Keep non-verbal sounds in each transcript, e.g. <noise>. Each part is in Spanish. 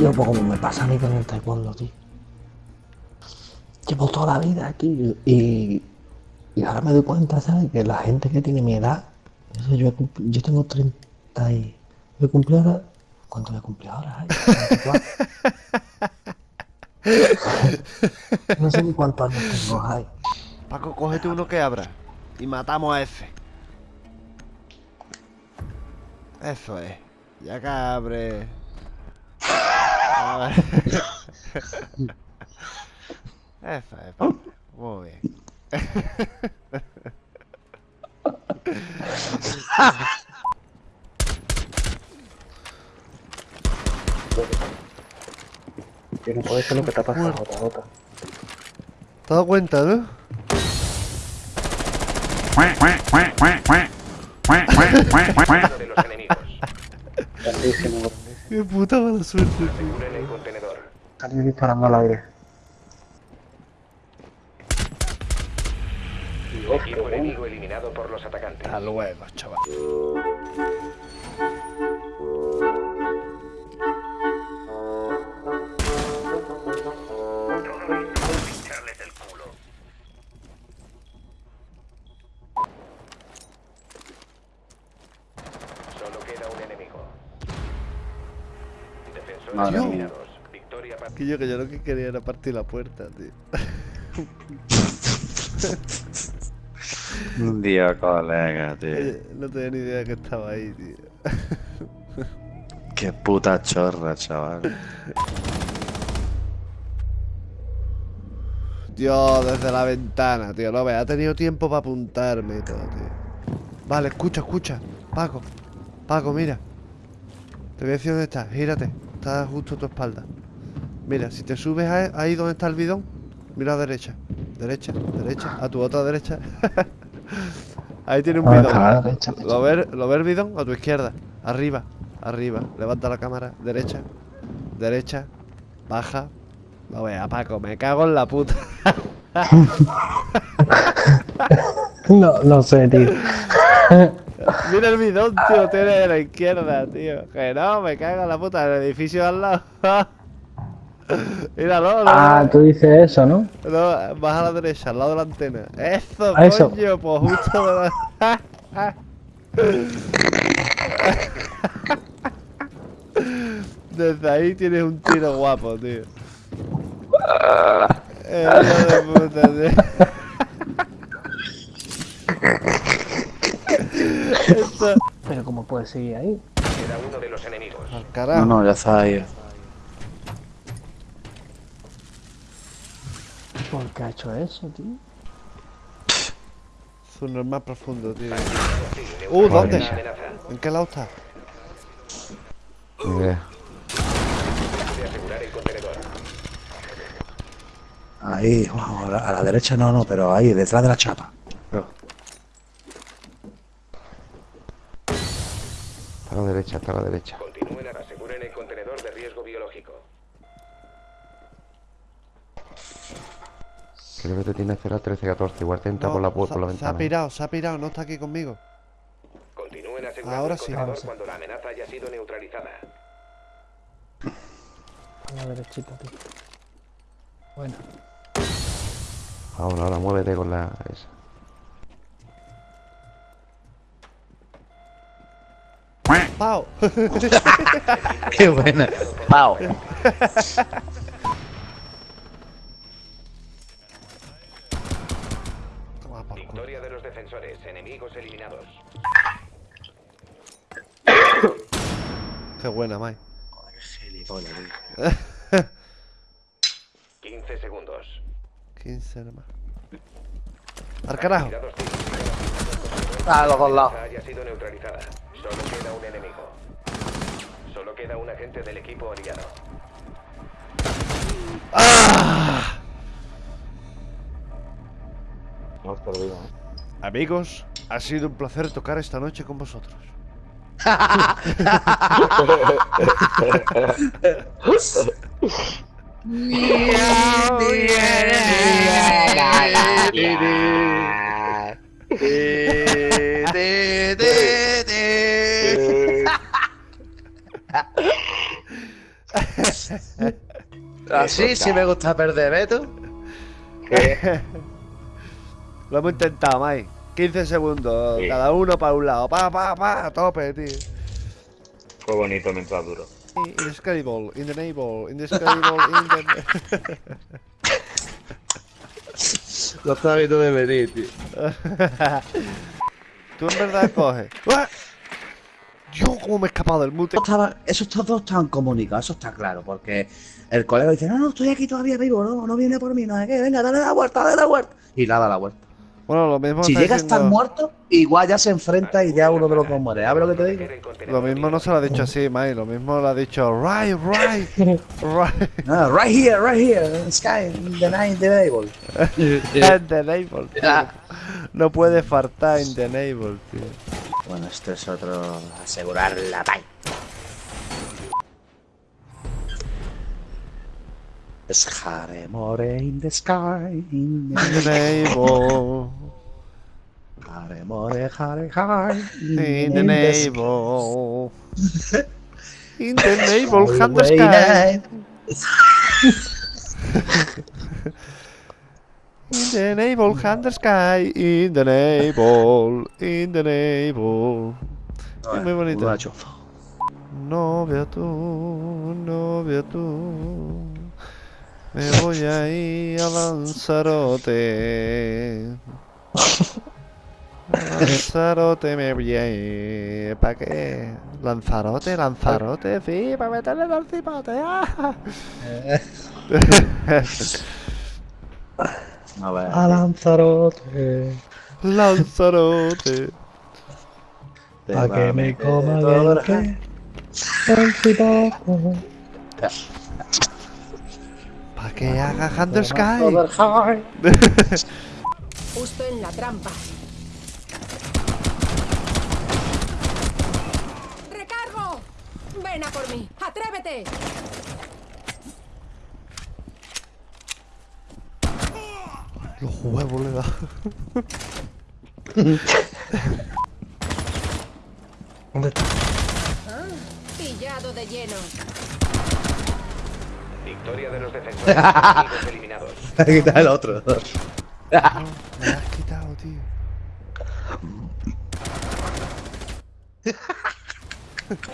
Yo, pues como me pasa a mí con el taekwondo, tío. Llevo toda la vida aquí y, y ahora me doy cuenta, ¿sabes? Que la gente que tiene mi edad, eso yo, yo tengo 30 y... Yo he cumplido ahora... ¿Cuánto a cumplir ahora? Ay, 24. no sé ni cuántos años tengo, ay. Paco, cógete uno que abra. Y matamos a ese. Eso es. Ya que abre. A ver. Eso es, Paco. Muy bien. Yo no puede ser lo que te ha pasado. Jota. ¿Te has dado cuenta, no? De los enemigos. Qué puta mala suerte, tío. Aseguren el contenedor. Salí disparando al aire. Equipo enemigo eliminado por los atacantes. Hasta luego, chaval. Para... Que yo lo que quería era partir la puerta, tío. <laughs> Un día, colega, tío. Oye, no tenía ni idea que estaba ahí, tío. Qué puta chorra, chaval. Dios, desde la ventana, tío. No veas, ha tenido tiempo para apuntarme y todo, tío. Vale, escucha, escucha. Paco, Paco, mira. Te voy a decir dónde está. Gírate. Está justo a tu espalda. Mira, si te subes a- ahí donde está el bidón, mira a derecha. Derecha, derecha. A tu otra derecha. <laughs> ahí tiene un ¿Dónde bidón. derecha? ¿Lo ves, ¿Lo ves el bidón? A tu izquierda. Arriba. Arriba. Levanta la cámara. Derecha. Derecha. Baja. No vea, Paco, me cago en la puta. <laughs> No, no sé, tío. <laughs> Mira el bidón, tío. Tiene a la izquierda, tío. Que no, me cago en la puta. El edificio de al lado. <laughs> Míralo, no. Ah, tú dices eso, ¿no? No, vas a la derecha, al lado de la antena. Eso, A eso. coño, pues justo de la... <laughs> Desde ahí tienes un tiro guapo, tío. <laughs> Eh, hijo de puta, tío. Esto... Pero ¿cómo puedes seguir ahí? Queda uno de los enemigos. Al No, no, ya está ahí. ¿Por qué ha hecho eso, tío? Su normal profundo, tío. Uh, ¿dónde? ¿En qué lado está? Contenedor. Ahí, a la, a la derecha no, no, pero ahí, detrás de la chapa. Pero- Está a la derecha, está a la derecha. Continúen, aseguren el contenedor de riesgo biológico. Creo que te tiene que esperar 13-14. Igual te entra por la, se, por la se ha ventana. pirado, se ha pirado, no está aquí conmigo. Continúen asegurando Ahora el sí, ahora sí. cuando la amenaza haya sido neutralizada. A la derechita, tío. Bueno. Ahora, ahora, muévete con la... Esa. ¡Pau! <laughs> Qué buena. ¡Pau! <laughs> defensores, enemigos eliminados. <coughs> Qué buena, Mai. Gilipollas, tío. 15 segundos. 15 nomás. ¡Al carajo! Tirados tiros. A los dos lados. La haya sido neutralizada. Solo queda un enemigo. Solo queda un agente del equipo aliado. No os perdido, Amigos, ha sido un placer tocar esta noche con vosotros. Así sí me gusta perder, ¿eh tú? Lo hemos intentado, Mike. 15 segundos, Sí. cada uno para un lado. Pa, pa, pa, a tope, tío. Fue bonito mientras duró. Indescribable, indescribable, indescribable, <laughs> inde... Lo estaba viendo de venir, tío. <laughs> Tú en verdad coges. ¡Ah! Dios, cómo me he escapado del mute. Estaba- esos dos estaban comunicados, eso está claro, porque el colega dice, no, no, estoy aquí todavía vivo, no, no viene por mí, no sé qué, venga, dale la vuelta, dale la vuelta. Y nada, la vuelta. Bueno, lo mismo Si llega a estar muerto, igual ya se enfrenta y ya uno de los dos muere. ¿Sabes lo que te digo? Lo mismo no se lo ha dicho así, Mike. Lo mismo lo ha dicho right, right, right. <laughs> Ah, right here, right here, in the sky, in the night, the. In the neighbor, <laughs> tío. No puede faltar in the neighbor, tío. Bueno, esto es otro asegurar la pay. Es Hare More in the sky, in the In the neighbor, Hare More, Hare Hare, in the neighbor. In the neighbor, hand the Way sky. night. In the neighbor, hand the sky. In the neighbor, in the neighbor. Es muy bonito. Una chofa. Novia tú, novia tú. Me voy a ir a Lanzarote. Lanzarote me voy a ir. ¿Para qué? Lanzarote, Lanzarote, sí, para meterle el cipote. ¡ah! A ver. A Lanzarote. Lanzarote. te Pa' va que me coma el el que. El cipote. ¿Para que haga Hand Sky? <laughs> Justo en la trampa. ¡Recargo! Ven a por mí. ¡Atrévete! Los huevos le da. <laughs> ¿Dónde está? Pillado de lleno. Victoria de los defensores. eliminados. <laughs> Aquí está el otro. Me has quitado, tío.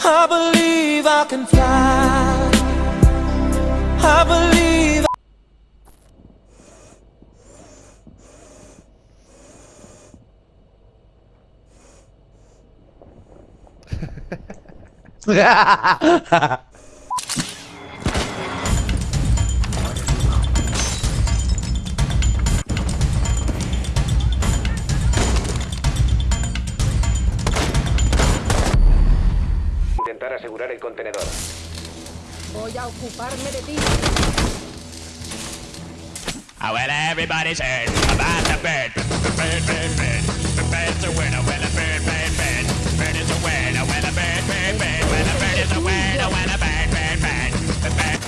I believe I can fly. I believe. Intentar <laughs> contenedor. Voy a ocuparme de ti. Oh, well, everybody's heard about the bird. Bird, bird, bird. The bird's a winner. Well, a bird, bird, bird. Bird is a winner. Well, a bird, bird, bird. Well, a bird is a winner. Well, a bird, bird, bird. The bird.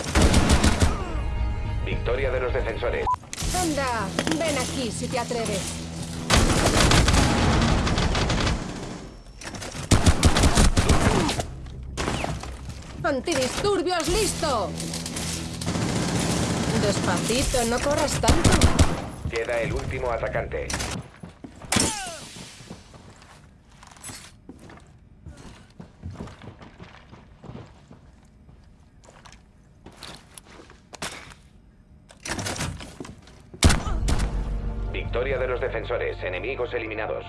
Victoria de los defensores. Anda, ven aquí si te atreves. ¡Antidisturbios listo! Despacito, no corras tanto. Queda el último atacante. Victoria de los defensores. Enemigos eliminados.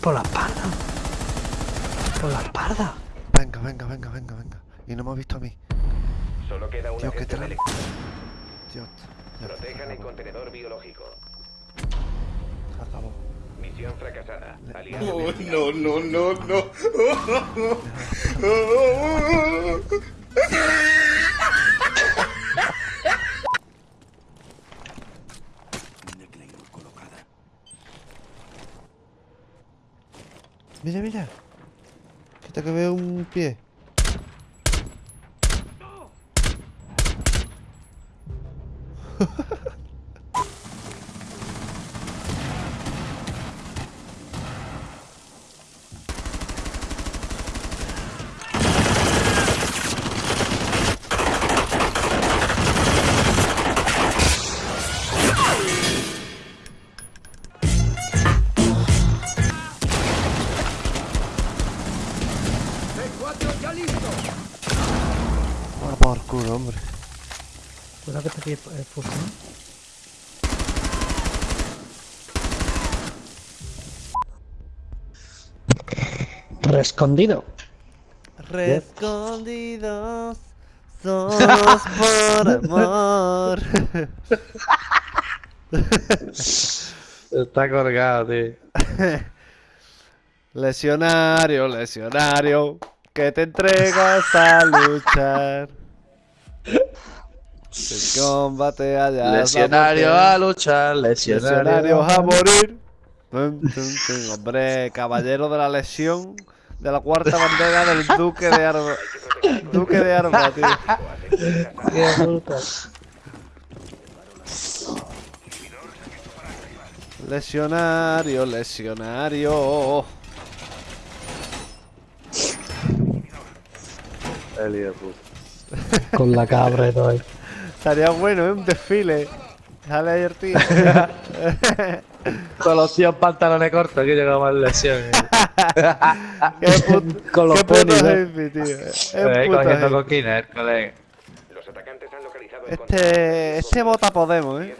Por la espalda. Por la espalda. Venga, venga, venga, venga, venga. Y no me ha visto a mí. Solo queda un Tío, qué agente tra- del Dios. Protejan el contenedor biológico. Acabó. Misión fracasada. Le- eliminados. no, no, no. <laughs> Mira, mira. Quita que veo un pie. Ah, por culo, hombre. Cuidado que está aquí el fusil. Rescondido. Rescondidos somos por amor. Está colgado, tío. <laughs> Lesionario, lesionario, que te entregas a luchar. <laughs> El combate allá. Lesionario a luchar, lesionario. Lesionarios a morir. Tum, tum, tum. Hombre, caballero de la lesión de la cuarta bandera del Duque de Arba. Duque de Arba, <laughs> tío. Lesionario, lesionario. El. <laughs> Con la cabra y todo ahí. Estaría bueno, ¿eh? Un desfile. Sale ayer, tío. <laughs> Con los tíos pantalones cortos que llegamos a lesiones. <laughs> Qué put- Con los ponis, hippie, tío. Es Eh, cogiendo coquines, el colega. Los atacantes han localizado Este, este vota Podemos, ¿eh?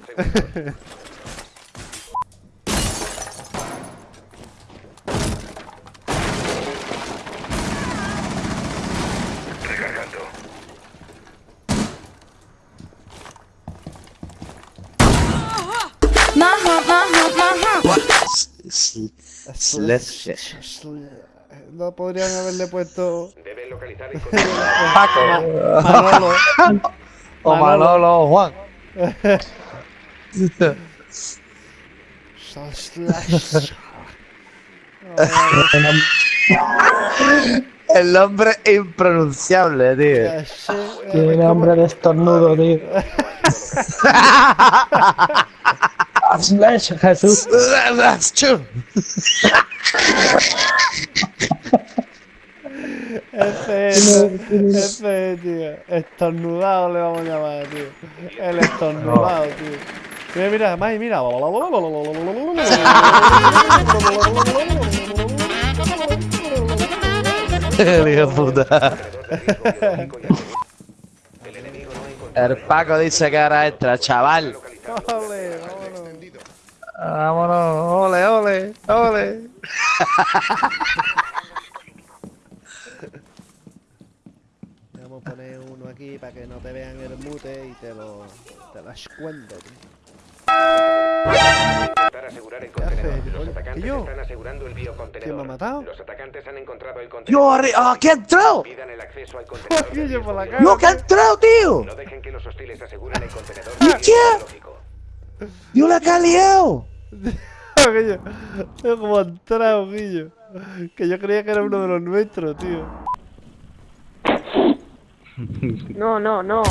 Slash. No podrían haberle puesto Deben localizar el. <laughs> Paco. Manolo. O Manolo o Juan. Slash. <laughs> El nombre impronunciable, tío. Tiene nombre de estornudo, tío. <laughs> Slash, Jesús. Ese es, ese es, tío. Estornudado le vamos a llamar, tío. El estornudado, tío. Mira, mira, Mai, mira. El hijo de puta. El enemigo no ha encontrado El Paco dice que ahora extra, chaval. Vámonos. Ole, ole, ole. <laughs> Vamos a poner uno aquí para que no te vean el mute y te lo, te cuento, tío. intentar asegurar el contenedor. haces? Los atacantes ¿y yo? están asegurando el biocontenedor. ¿Quién me ha matado? Los atacantes han encontrado el contenedor. ¡Yo, arri- ah, que ha entrado! Pidan el acceso al <laughs> contenedor. ¡No, que ha entrado, tío! No dejen que los hostiles aseguren el contenedor. ¡Hostia! ¡Yo la liado! <laughs> Guillo, es como entrado, Guillo. Que yo creía que era uno de los nuestros, tío. No, no, no.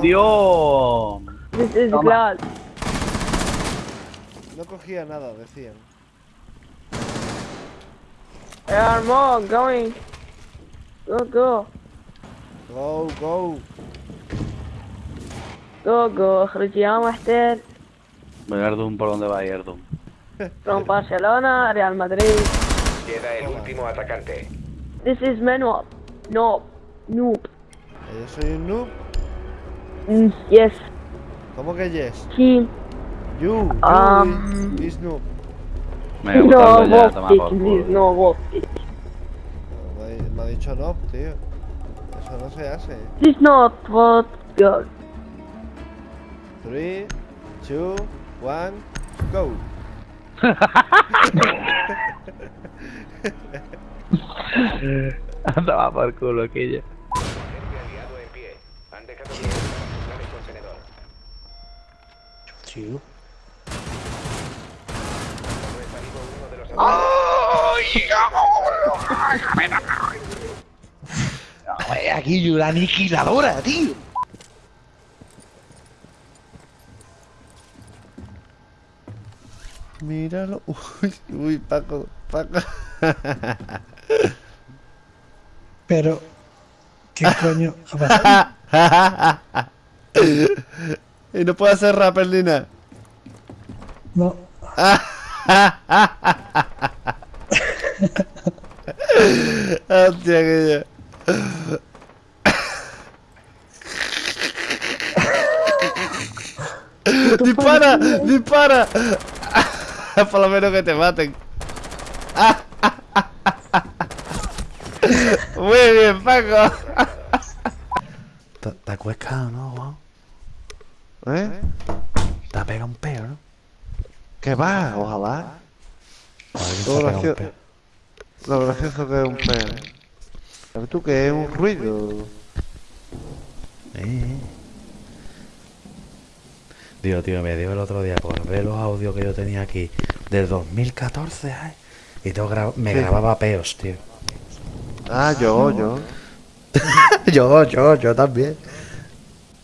Dios. This is glass. No cogía nada, decían. There are more going. Go, go. Go, go. Go, go. اخرج يا محتل. Erdum, ¿por dónde va Erdum? From Barcelona, Real Madrid. Queda el último atacante. This is Manuel. No. Noob. Yo soy un noob. Mm, yes. ¿Cómo que yes? Team. You, you Um, is, is noob. No, Voltic, please. No. Me, ha- me ha dicho no, tío. Eso no se hace. This is not what girl. 3, 2, 1, go. <laughs> Andaba por culo aquella. Agente aliado en pie. Han dejado de asegurar el contenedor. Tío. No está vivo uno de los atacantes. Aquí yo la aniquiladora, tío. Míralo. <laughs> Uy, uy, Paco, Paco. Pero, ¿qué <laughs> coño y no puede hacer rapper ni nada. Hostia, que ya. ¡Dispara! ¡Dispara! Por lo menos que te maten. Muy bien, Paco. ¿Te, te has cuescado, no, Juan? ¿Eh? Te ha pegado un peo, ¿no? ¿Qué va? Ojalá. Un gracioso. Lo gracioso que es un peo. ¿Sabes tú que es un ruido? Eh. Digo, tío, me dio el otro día por ver los audios que yo tenía aquí del 2014, ay. Y tengo gra- me Sí. grababa peos, tío. Ah, yo, yo. <laughs> yo, yo, yo también.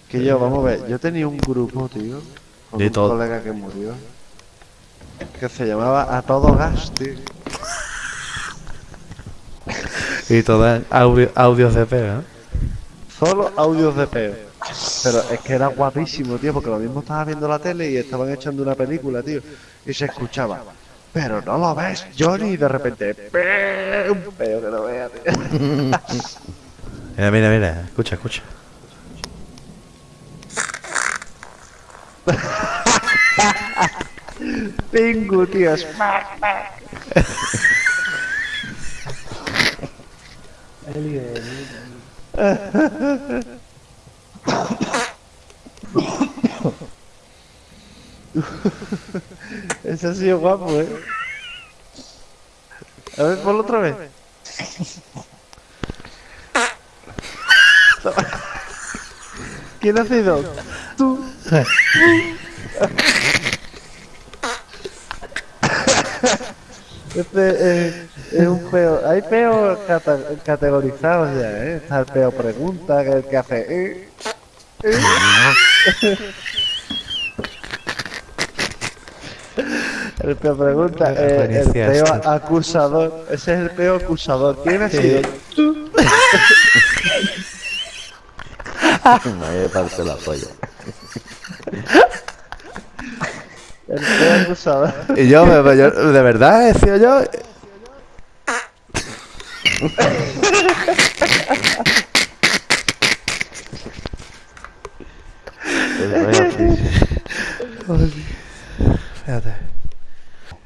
Que yo, vamos a ver, yo tenía un grupo, tío, con De un todo. colega que murió, que se llamaba A Todo Gas, tío. Y todas audio- audios de peo, ¿no? Solo audios de peo. Pero es que era guapísimo, tío, porque lo mismo estaba viendo la tele y estaban echando una película, tío, y se escuchaba. Pero no lo ves, Johnny, y de repente, ¡pe! un peo que no vea, tío. <laughs> Mira, mira, mira, escucha, escucha. Tengo, tío. <laughs> <laughs> Ese ha sido guapo, eh. A ver, ponlo otra vez. <laughs> ¿Quién ha sido? Tú. <laughs> Este eh, es un peo. Hay peos cata- categorizados ya, ¿eh? Está el peo pregunta, que es el que hace. eh, eh. El peo pregunta, eh, el Referencia peo esta. acusador. Ese es el peo acusador. ¿Quién ha sido? Tú. <laughs> Me parte la polla. El peo acusador. Y yo, me- yo- de verdad, he sido yo. <laughs>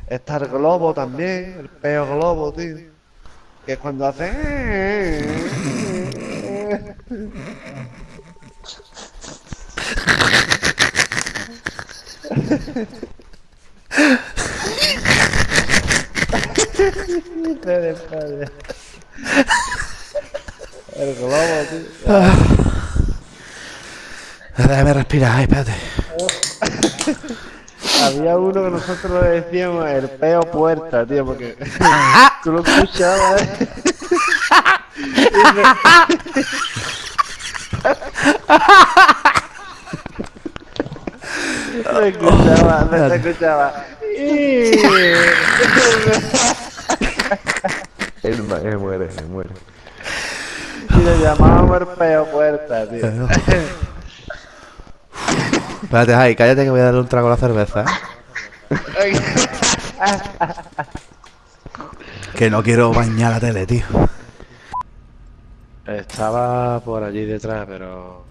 Está el globo también, el peo globo, tío. Que cuando hace. El globo, tío. Déjame respirar, espérate. Había uno que nosotros le decíamos el peo puerta, tío, porque <laughs> tú lo escuchabas. ¿eh? Me- Se escuchaba, se escuchaba. <laughs> Él me muere, me muere. Y le llamábamos el peo puerta, tío. Espérate, ay, cállate que voy a darle un trago a la cerveza. ¿eh? Que no quiero bañar la tele, tío. Estaba por allí detrás, pero